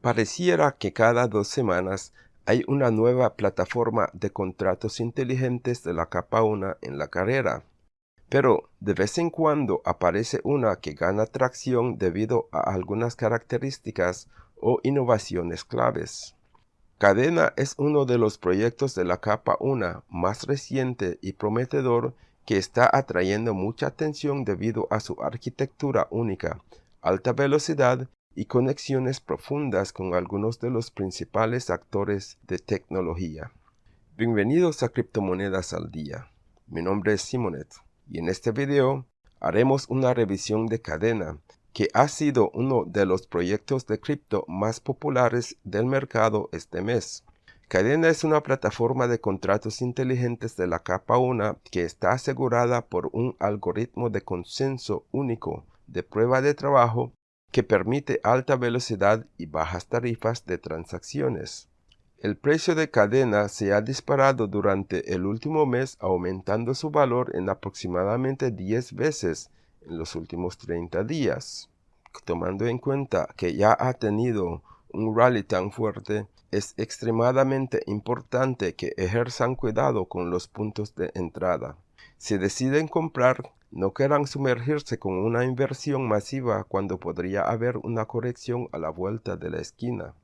Pareciera que cada dos semanas hay una nueva plataforma de contratos inteligentes de la capa 1 en la carrera. Pero de vez en cuando aparece una que gana tracción debido a algunas características o innovaciones claves. Cadena es uno de los proyectos de la capa 1 más reciente y prometedor que está atrayendo mucha atención debido a su arquitectura única, alta velocidad y conexiones profundas con algunos de los principales actores de tecnología. Bienvenidos a Criptomonedas al Día. Mi nombre es Simonet y en este video haremos una revisión de Cadena, que ha sido uno de los proyectos de cripto más populares del mercado este mes. Cadena es una plataforma de contratos inteligentes de la capa 1 que está asegurada por un algoritmo de consenso único de prueba de trabajo que permite alta velocidad y bajas tarifas de transacciones. El precio de cadena se ha disparado durante el último mes aumentando su valor en aproximadamente 10 veces en los últimos 30 días. Tomando en cuenta que ya ha tenido un rally tan fuerte, es extremadamente importante que ejerzan cuidado con los puntos de entrada. Si deciden comprar, no querrán sumergirse con una inversión masiva cuando podría haber una corrección a la vuelta de la esquina.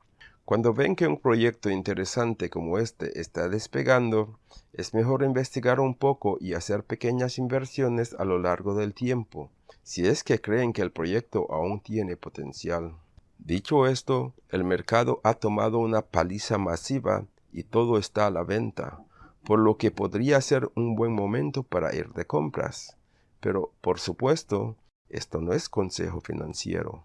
Cuando ven que un proyecto interesante como este está despegando, es mejor investigar un poco y hacer pequeñas inversiones a lo largo del tiempo, si es que creen que el proyecto aún tiene potencial. Dicho esto, el mercado ha tomado una paliza masiva y todo está a la venta, por lo que podría ser un buen momento para ir de compras. Pero, por supuesto, esto no es consejo financiero.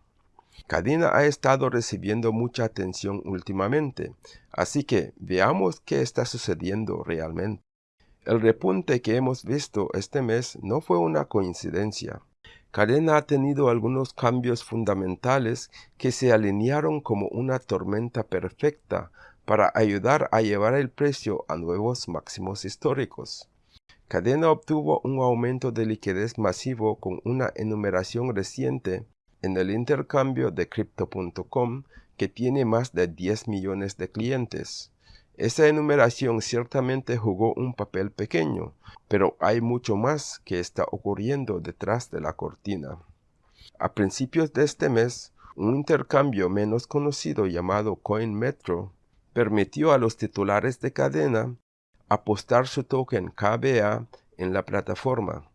Cadena ha estado recibiendo mucha atención últimamente, así que veamos qué está sucediendo realmente. El repunte que hemos visto este mes no fue una coincidencia. Cadena ha tenido algunos cambios fundamentales que se alinearon como una tormenta perfecta para ayudar a llevar el precio a nuevos máximos históricos. Cadena obtuvo un aumento de liquidez masivo con una enumeración reciente en el intercambio de Crypto.com que tiene más de 10 millones de clientes. Esa enumeración ciertamente jugó un papel pequeño, pero hay mucho más que está ocurriendo detrás de la cortina. A principios de este mes, un intercambio menos conocido llamado CoinMetro permitió a los titulares de cadena apostar su token KBA en la plataforma.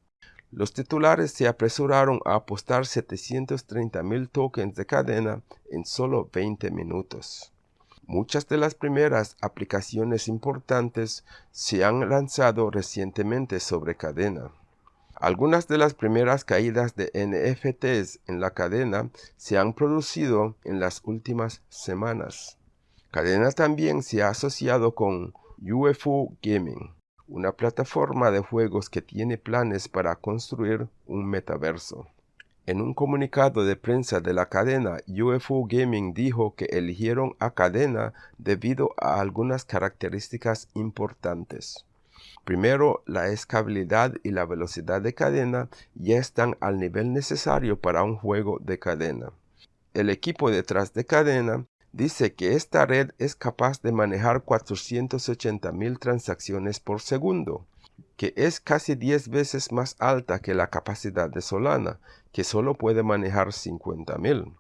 Los titulares se apresuraron a apostar 730 mil tokens de cadena en solo 20 minutos. Muchas de las primeras aplicaciones importantes se han lanzado recientemente sobre cadena. Algunas de las primeras caídas de NFTs en la cadena se han producido en las últimas semanas. Cadena también se ha asociado con UFO Gaming, una plataforma de juegos que tiene planes para construir un metaverso. En un comunicado de prensa de la cadena, UFO Gaming dijo que eligieron a cadena debido a algunas características importantes. Primero, la escalabilidad y la velocidad de cadena ya están al nivel necesario para un juego de cadena. El equipo detrás de cadena dice que esta red es capaz de manejar 480 mil transacciones por segundo, que es casi 10 veces más alta que la capacidad de Solana, que solo puede manejar 50 mil.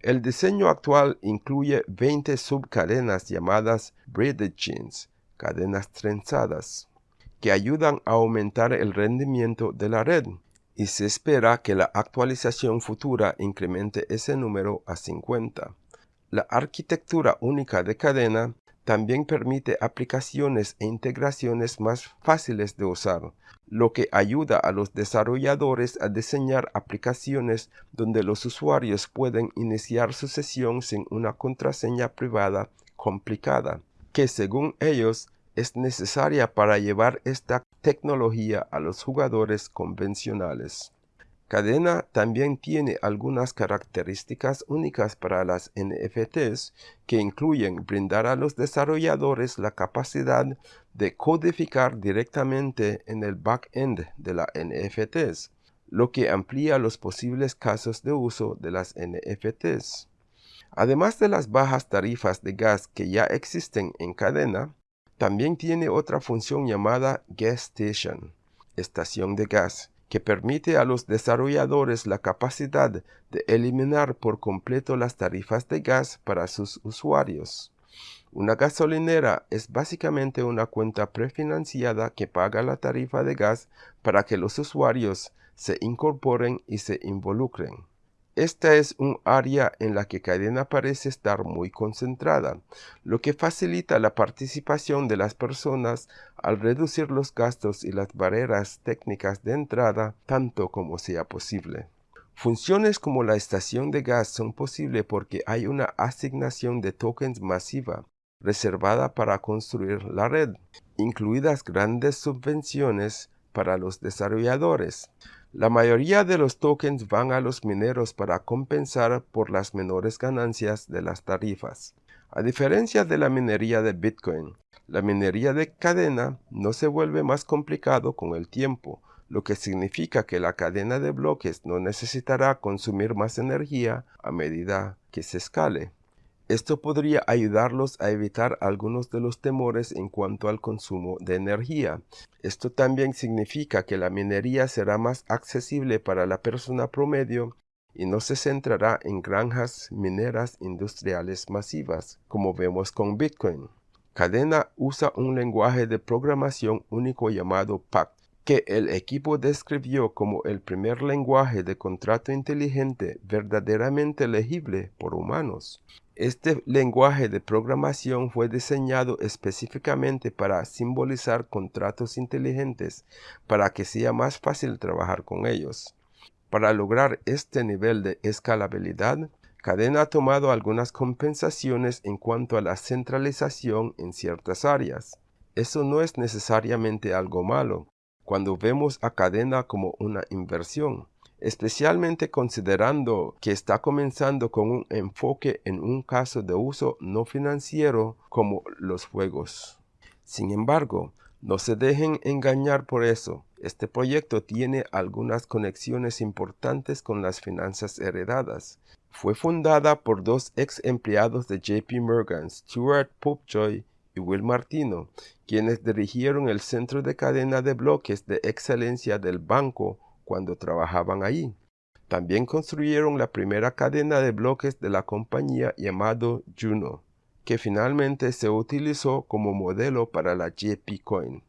El diseño actual incluye 20 subcadenas llamadas braided chains, cadenas trenzadas, que ayudan a aumentar el rendimiento de la red, y se espera que la actualización futura incremente ese número a 50. La arquitectura única de cadena también permite aplicaciones e integraciones más fáciles de usar, lo que ayuda a los desarrolladores a diseñar aplicaciones donde los usuarios pueden iniciar su sesión sin una contraseña privada complicada, que según ellos es necesaria para llevar esta tecnología a los jugadores convencionales. Cadena también tiene algunas características únicas para las NFTs que incluyen brindar a los desarrolladores la capacidad de codificar directamente en el backend de las NFTs, lo que amplía los posibles casos de uso de las NFTs. Además de las bajas tarifas de gas que ya existen en cadena, también tiene otra función llamada Gas Station, estación de gas, que permite a los desarrolladores la capacidad de eliminar por completo las tarifas de gas para sus usuarios. Una gasolinera es básicamente una cuenta prefinanciada que paga la tarifa de gas para que los usuarios se incorporen y se involucren. Esta es un área en la que Cadena parece estar muy concentrada, lo que facilita la participación de las personas al reducir los gastos y las barreras técnicas de entrada tanto como sea posible. Funciones como la estación de gas son posibles porque hay una asignación de tokens masiva reservada para construir la red, incluidas grandes subvenciones para los desarrolladores. La mayoría de los tokens van a los mineros para compensar por las menores ganancias de las tarifas. A diferencia de la minería de Bitcoin, la minería de cadena no se vuelve más complicado con el tiempo, lo que significa que la cadena de bloques no necesitará consumir más energía a medida que se escale. Esto podría ayudarlos a evitar algunos de los temores en cuanto al consumo de energía. Esto también significa que la minería será más accesible para la persona promedio y no se centrará en granjas mineras industriales masivas, como vemos con Bitcoin. Cadena usa un lenguaje de programación único llamado PACT, que el equipo describió como el primer lenguaje de contrato inteligente verdaderamente legible por humanos. Este lenguaje de programación fue diseñado específicamente para simbolizar contratos inteligentes para que sea más fácil trabajar con ellos. Para lograr este nivel de escalabilidad, Cadena ha tomado algunas compensaciones en cuanto a la centralización en ciertas áreas. Eso no es necesariamente algo malo, cuando vemos a Cadena como una inversión especialmente considerando que está comenzando con un enfoque en un caso de uso no financiero como los juegos. Sin embargo, no se dejen engañar por eso. Este proyecto tiene algunas conexiones importantes con las finanzas heredadas. Fue fundada por dos ex empleados de JP Morgan, Stuart Popejoy y Will Martino, quienes dirigieron el centro de cadena de bloques de excelencia del banco cuando trabajaban allí. También construyeron la primera cadena de bloques de la compañía llamado Juno, que finalmente se utilizó como modelo para la JP Coin.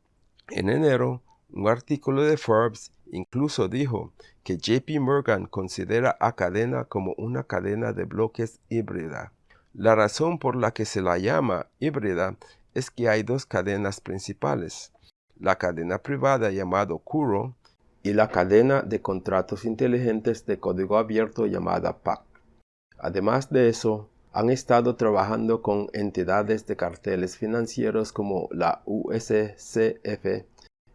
En enero, un artículo de Forbes incluso dijo que JP Morgan considera a cadena como una cadena de bloques híbrida. La razón por la que se la llama híbrida es que hay dos cadenas principales. La cadena privada llamada Kuro y la cadena de contratos inteligentes de código abierto llamada PAC. Además de eso, han estado trabajando con entidades de carteles financieros como la USCF,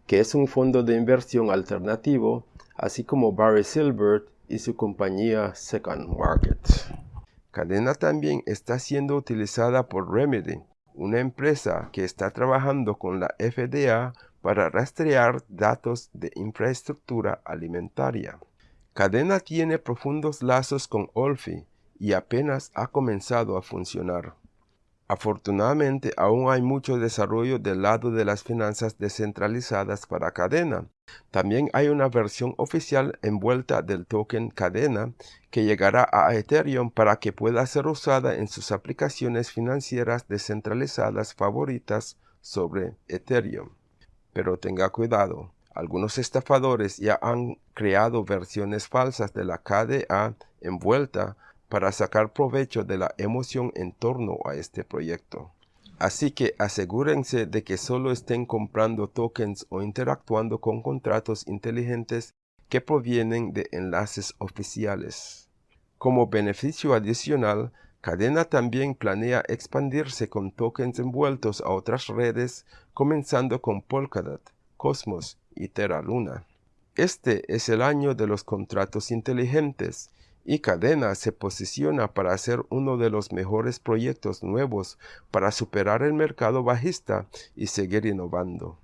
que es un fondo de inversión alternativo, así como Barry Silbert y su compañía Second Market. Cadena también está siendo utilizada por Remedy, una empresa que está trabajando con la FDA para rastrear datos de infraestructura alimentaria. Cadena tiene profundos lazos con Olfi y apenas ha comenzado a funcionar. Afortunadamente aún hay mucho desarrollo del lado de las finanzas descentralizadas para cadena. También hay una versión oficial envuelta del token cadena que llegará a Ethereum para que pueda ser usada en sus aplicaciones financieras descentralizadas favoritas sobre Ethereum. Pero tenga cuidado, algunos estafadores ya han creado versiones falsas de la KDA envuelta para sacar provecho de la emoción en torno a este proyecto. Así que asegúrense de que solo estén comprando tokens o interactuando con contratos inteligentes que provienen de enlaces oficiales. Como beneficio adicional, Cadena también planea expandirse con tokens envueltos a otras redes, comenzando con Polkadot, Cosmos y Terra Luna. Este es el año de los contratos inteligentes y Cadena se posiciona para ser uno de los mejores proyectos nuevos para superar el mercado bajista y seguir innovando.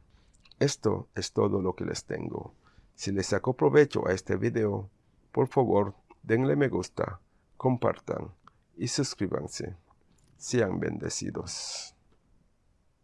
Esto es todo lo que les tengo. Si les sacó provecho a este video, por favor denle me gusta, compartan y suscríbanse. Sean bendecidos.